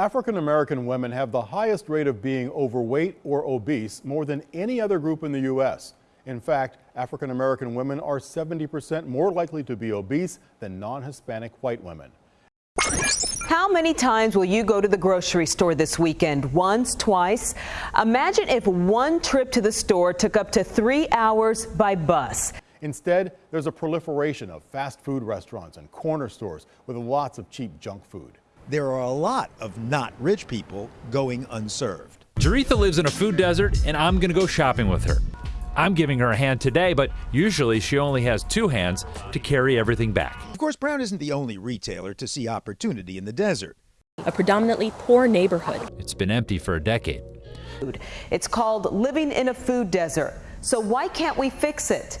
African American women have the highest rate of being overweight or obese more than any other group in the U.S. In fact, African American women are 70% more likely to be obese than non Hispanic white women. How many times will you go to the grocery store this weekend? Once, twice? Imagine if one trip to the store took up to three hours by bus. Instead, there's a proliferation of fast food restaurants and corner stores with lots of cheap junk food there are a lot of not rich people going unserved. Jaretha lives in a food desert, and I'm going to go shopping with her. I'm giving her a hand today, but usually she only has two hands to carry everything back. Of course, Brown isn't the only retailer to see opportunity in the desert. A predominantly poor neighborhood. It's been empty for a decade. It's called living in a food desert. So why can't we fix it?